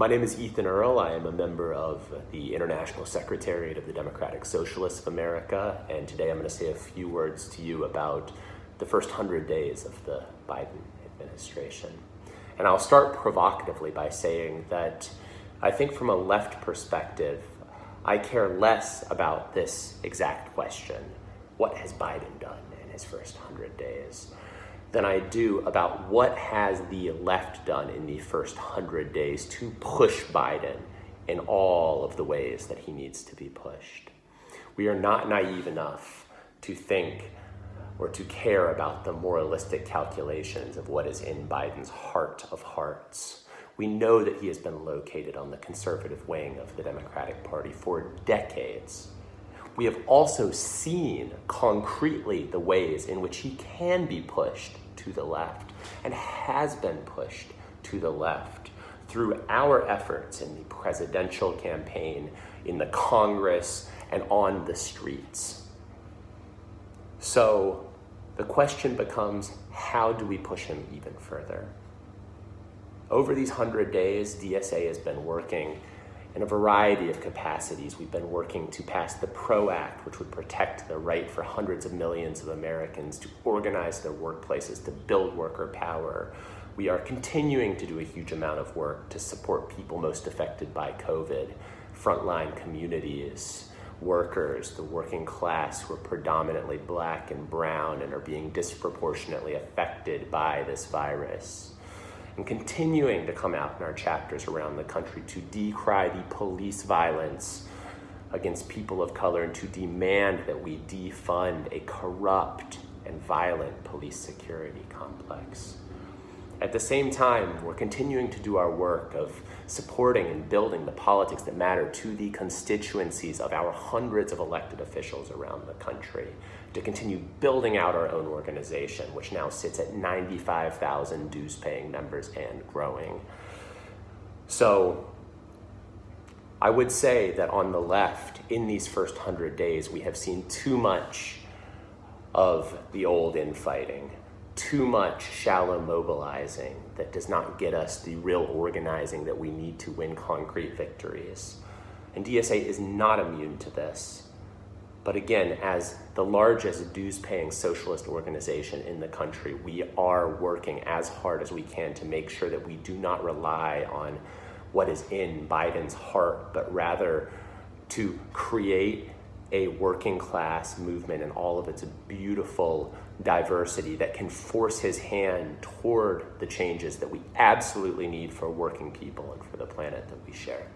My name is Ethan Earle. I am a member of the International Secretariat of the Democratic Socialists of America, and today I'm going to say a few words to you about the first hundred days of the Biden administration. And I'll start provocatively by saying that I think from a left perspective, I care less about this exact question, what has Biden done in his first hundred days? Than I do about what has the left done in the first 100 days to push Biden in all of the ways that he needs to be pushed. We are not naive enough to think or to care about the moralistic calculations of what is in Biden's heart of hearts. We know that he has been located on the conservative wing of the Democratic Party for decades. We have also seen concretely the ways in which he can be pushed to the left and has been pushed to the left through our efforts in the presidential campaign, in the Congress, and on the streets. So the question becomes how do we push him even further? Over these 100 days, DSA has been working in a variety of capacities. We've been working to pass the PRO Act, which would protect the right for hundreds of millions of Americans to organize their workplaces, to build worker power. We are continuing to do a huge amount of work to support people most affected by COVID, frontline communities, workers, the working class who are predominantly black and brown and are being disproportionately affected by this virus and continuing to come out in our chapters around the country to decry the police violence against people of color and to demand that we defund a corrupt and violent police security complex. At the same time, we're continuing to do our work of supporting and building the politics that matter to the constituencies of our hundreds of elected officials around the country, to continue building out our own organization, which now sits at 95,000 dues paying members and growing. So I would say that on the left, in these first 100 days, we have seen too much of the old infighting too much shallow mobilizing that does not get us the real organizing that we need to win concrete victories. And DSA is not immune to this. But again, as the largest dues paying socialist organization in the country, we are working as hard as we can to make sure that we do not rely on what is in Biden's heart, but rather to create a working class movement and all of its beautiful diversity that can force his hand toward the changes that we absolutely need for working people and for the planet that we share.